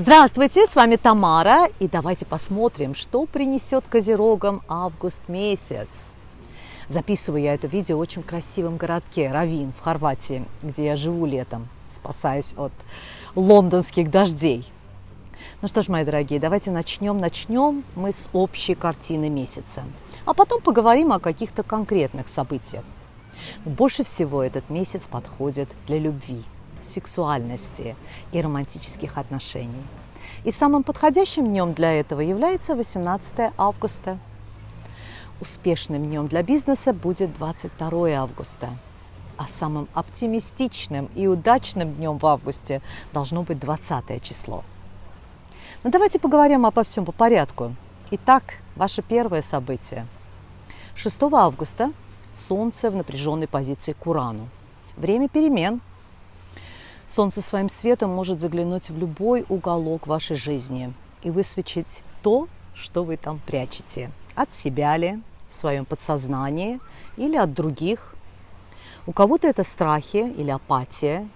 Здравствуйте, с вами Тамара, и давайте посмотрим, что принесет Козерогам август месяц. Записываю я это видео в очень красивом городке Равин в Хорватии, где я живу летом, спасаясь от лондонских дождей. Ну что ж, мои дорогие, давайте начнем. Начнем мы с общей картины месяца, а потом поговорим о каких-то конкретных событиях. Но больше всего этот месяц подходит для любви – сексуальности и романтических отношений. И самым подходящим днем для этого является 18 августа. Успешным днем для бизнеса будет 22 августа. А самым оптимистичным и удачным днем в августе должно быть 20 число. Но давайте поговорим обо всем по порядку. Итак, ваше первое событие. 6 августа Солнце в напряженной позиции к Урану. Время перемен – Солнце своим светом может заглянуть в любой уголок вашей жизни и высвечить то, что вы там прячете. От себя ли, в своем подсознании или от других. У кого-то это страхи или апатия.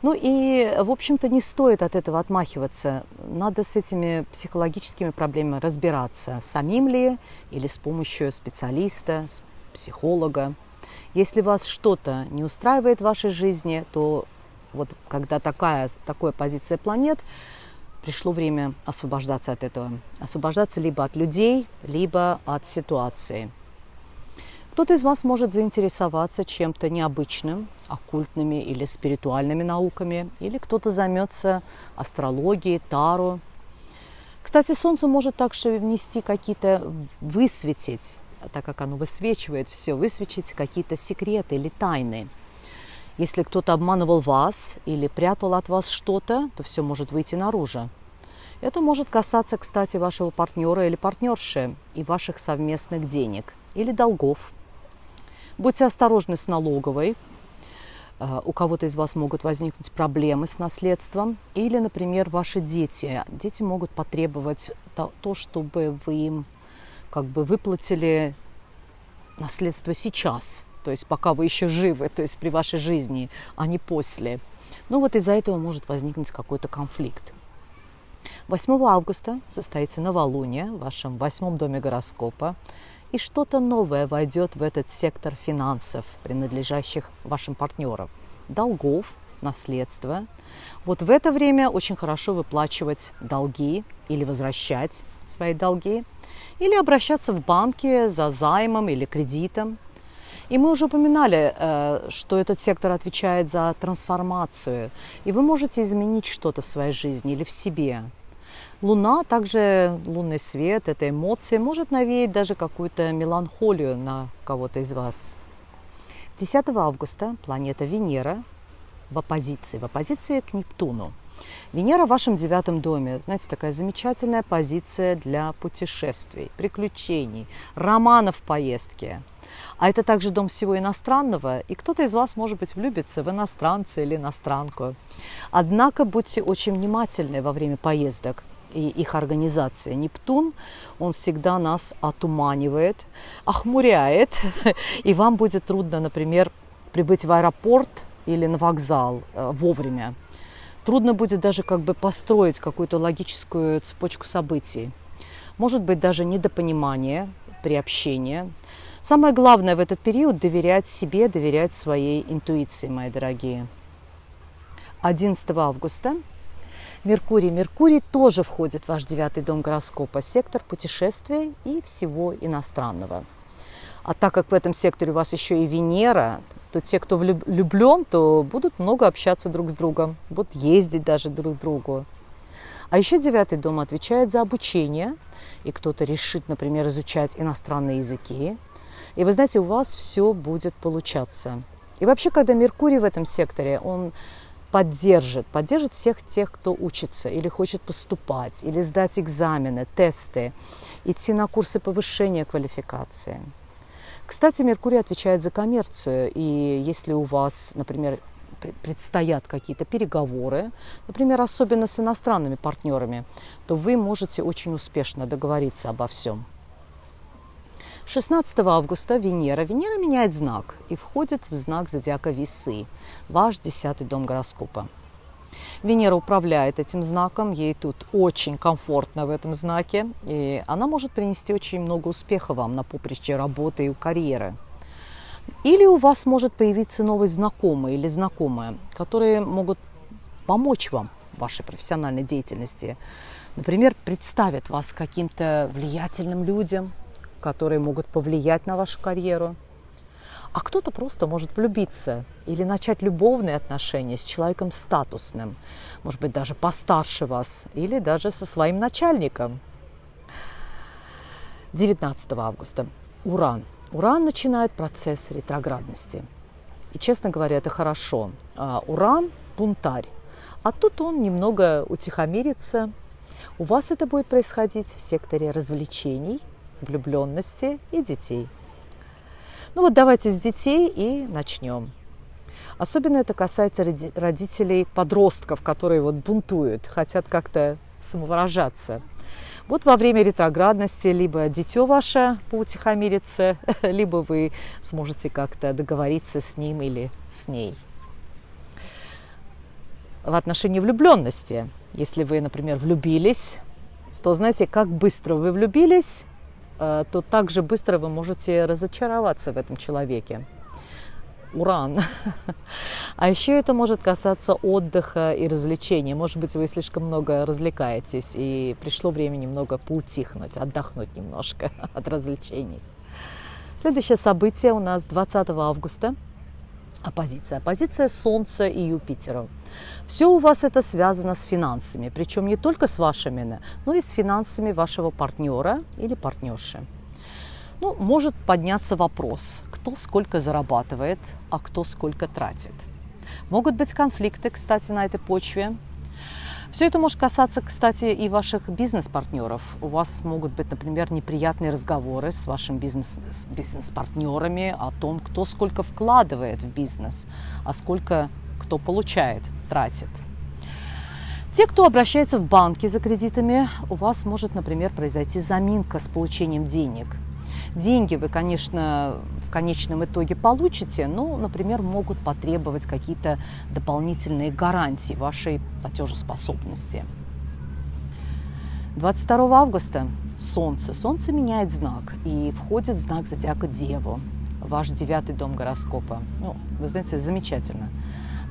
Ну и, в общем-то, не стоит от этого отмахиваться. Надо с этими психологическими проблемами разбираться. Самим ли или с помощью специалиста, психолога. Если вас что-то не устраивает в вашей жизни, то вот когда такая, такая позиция планет, пришло время освобождаться от этого. Освобождаться либо от людей, либо от ситуации. Кто-то из вас может заинтересоваться чем-то необычным, оккультными или спиритуальными науками, или кто-то займется астрологией, таро. Кстати, Солнце может также внести какие-то, высветить, так как оно высвечивает все, высветить какие-то секреты или тайны – если кто-то обманывал вас или прятал от вас что-то, то все может выйти наружу. Это может касаться, кстати, вашего партнера или партнерши и ваших совместных денег или долгов. Будьте осторожны с налоговой. Э, у кого-то из вас могут возникнуть проблемы с наследством. Или, например, ваши дети. Дети могут потребовать то, чтобы вы им как бы выплатили наследство сейчас – то есть пока вы еще живы, то есть при вашей жизни, а не после. Ну вот из-за этого может возникнуть какой-то конфликт. 8 августа состоится новолуние в вашем восьмом доме гороскопа, и что-то новое войдет в этот сектор финансов, принадлежащих вашим партнерам, долгов, наследства. Вот в это время очень хорошо выплачивать долги или возвращать свои долги, или обращаться в банки за займом или кредитом – и мы уже упоминали, э, что этот сектор отвечает за трансформацию. И вы можете изменить что-то в своей жизни или в себе. Луна, также лунный свет, эта эмоция может навеять даже какую-то меланхолию на кого-то из вас. 10 августа планета Венера в оппозиции, в оппозиции к Нептуну. Венера в вашем девятом доме, знаете, такая замечательная позиция для путешествий, приключений, романов в поездке. А это также дом всего иностранного, и кто-то из вас, может быть, влюбится в иностранца или иностранку. Однако будьте очень внимательны во время поездок и их организации. Нептун, он всегда нас отуманивает, охмуряет, и вам будет трудно, например, прибыть в аэропорт или на вокзал э, вовремя. Трудно будет даже как бы построить какую-то логическую цепочку событий. Может быть даже недопонимание при общении. Самое главное в этот период доверять себе, доверять своей интуиции, мои дорогие. 11 августа Меркурий. Меркурий тоже входит в ваш девятый дом гороскопа, сектор путешествий и всего иностранного. А так как в этом секторе у вас еще и Венера, то те, кто влюблен, то будут много общаться друг с другом, будут ездить даже друг к другу. А еще девятый дом отвечает за обучение, и кто-то решит, например, изучать иностранные языки, и вы знаете, у вас все будет получаться. И вообще, когда Меркурий в этом секторе, он поддержит, поддержит всех тех, кто учится или хочет поступать, или сдать экзамены, тесты, идти на курсы повышения квалификации. Кстати, Меркурий отвечает за коммерцию, и если у вас, например, предстоят какие-то переговоры, например, особенно с иностранными партнерами, то вы можете очень успешно договориться обо всем. 16 августа Венера. Венера меняет знак и входит в знак зодиака Весы, ваш десятый дом гороскопа. Венера управляет этим знаком, ей тут очень комфортно в этом знаке, и она может принести очень много успеха вам на поприще работы и карьеры. Или у вас может появиться новый знакомый или знакомая, которые могут помочь вам в вашей профессиональной деятельности. Например, представят вас каким-то влиятельным людям, которые могут повлиять на вашу карьеру – а кто-то просто может влюбиться или начать любовные отношения с человеком статусным, может быть, даже постарше вас, или даже со своим начальником. 19 августа. Уран. Уран начинает процесс ретроградности. И, честно говоря, это хорошо. А уран – бунтарь. А тут он немного утихомирится. У вас это будет происходить в секторе развлечений, влюбленности и детей – ну вот давайте с детей и начнем. Особенно это касается родителей подростков, которые вот бунтуют, хотят как-то самовыражаться. Вот во время ретроградности либо дитё ваше поутихомирится, либо вы сможете как-то договориться с ним или с ней. В отношении влюбленности, если вы, например, влюбились, то знаете, как быстро вы влюбились, то так же быстро вы можете разочароваться в этом человеке. Уран. А еще это может касаться отдыха и развлечений. Может быть, вы слишком много развлекаетесь, и пришло время немного поутихнуть, отдохнуть немножко от развлечений. Следующее событие у нас 20 августа – оппозиция. Оппозиция Солнца и Юпитера. Все у вас это связано с финансами, причем не только с вашими, но и с финансами вашего партнера или партнерши. Ну, может подняться вопрос, кто сколько зарабатывает, а кто сколько тратит. Могут быть конфликты, кстати, на этой почве. Все это может касаться, кстати, и ваших бизнес-партнеров. У вас могут быть, например, неприятные разговоры с вашими бизнес, бизнес-партнерами о том, кто сколько вкладывает в бизнес, а сколько кто получает, тратит. Те, кто обращается в банки за кредитами, у вас может, например, произойти заминка с получением денег – Деньги вы, конечно, в конечном итоге получите, но, например, могут потребовать какие-то дополнительные гарантии вашей платежеспособности. 22 августа Солнце. Солнце меняет знак и входит в знак зодиака Деву, ваш девятый дом гороскопа. Ну, вы знаете, замечательно.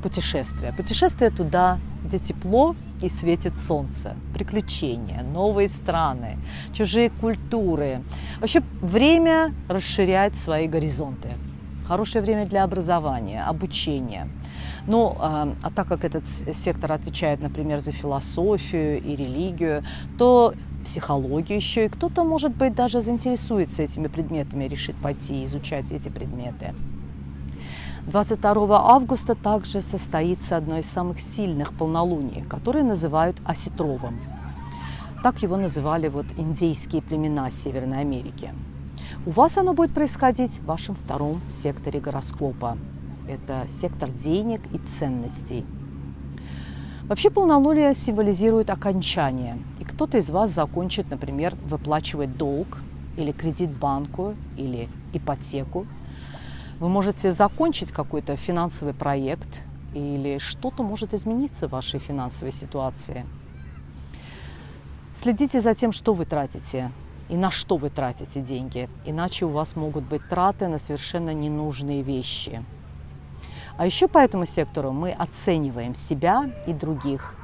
Путешествие. Путешествие туда, где тепло, и светит солнце. Приключения, новые страны, чужие культуры. Вообще время расширяет свои горизонты. Хорошее время для образования, обучения. Ну, а, а так как этот сектор отвечает, например, за философию и религию, то психологию еще, и кто-то, может быть, даже заинтересуется этими предметами, решит пойти изучать эти предметы. 22 августа также состоится одно из самых сильных полнолуний, которое называют осетровым. Так его называли вот индейские племена Северной Америки. У вас оно будет происходить в вашем втором секторе гороскопа. Это сектор денег и ценностей. Вообще полнолуние символизирует окончание. И кто-то из вас закончит, например, выплачивать долг или кредит банку, или ипотеку, вы можете закончить какой-то финансовый проект или что-то может измениться в вашей финансовой ситуации. Следите за тем, что вы тратите и на что вы тратите деньги, иначе у вас могут быть траты на совершенно ненужные вещи. А еще по этому сектору мы оцениваем себя и других.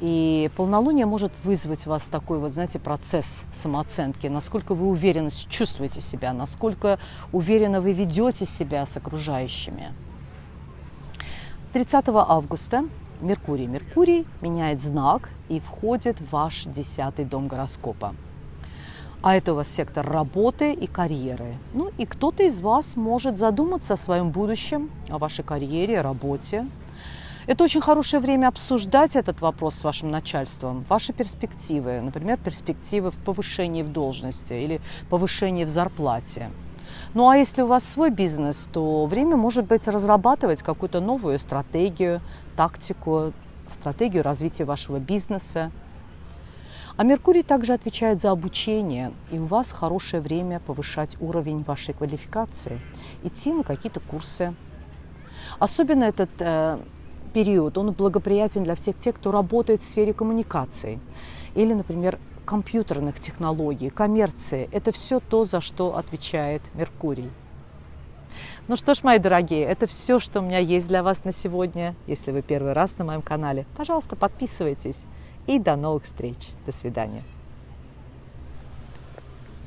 И полнолуние может вызвать у вас такой вот, знаете, процесс самооценки, насколько вы уверенно чувствуете себя, насколько уверенно вы ведете себя с окружающими. 30 августа Меркурий. Меркурий меняет знак и входит в ваш десятый дом гороскопа. А это у вас сектор работы и карьеры. Ну и кто-то из вас может задуматься о своем будущем, о вашей карьере, работе, это очень хорошее время обсуждать этот вопрос с вашим начальством, ваши перспективы, например, перспективы в повышении в должности или повышении в зарплате. Ну а если у вас свой бизнес, то время может быть разрабатывать какую-то новую стратегию, тактику, стратегию развития вашего бизнеса. А Меркурий также отвечает за обучение, и у вас хорошее время повышать уровень вашей квалификации, идти на какие-то курсы. Особенно этот э, период, он благоприятен для всех тех, кто работает в сфере коммуникации или, например, компьютерных технологий, коммерции. Это все то, за что отвечает Меркурий. Ну что ж, мои дорогие, это все, что у меня есть для вас на сегодня. Если вы первый раз на моем канале, пожалуйста, подписывайтесь. И до новых встреч. До свидания.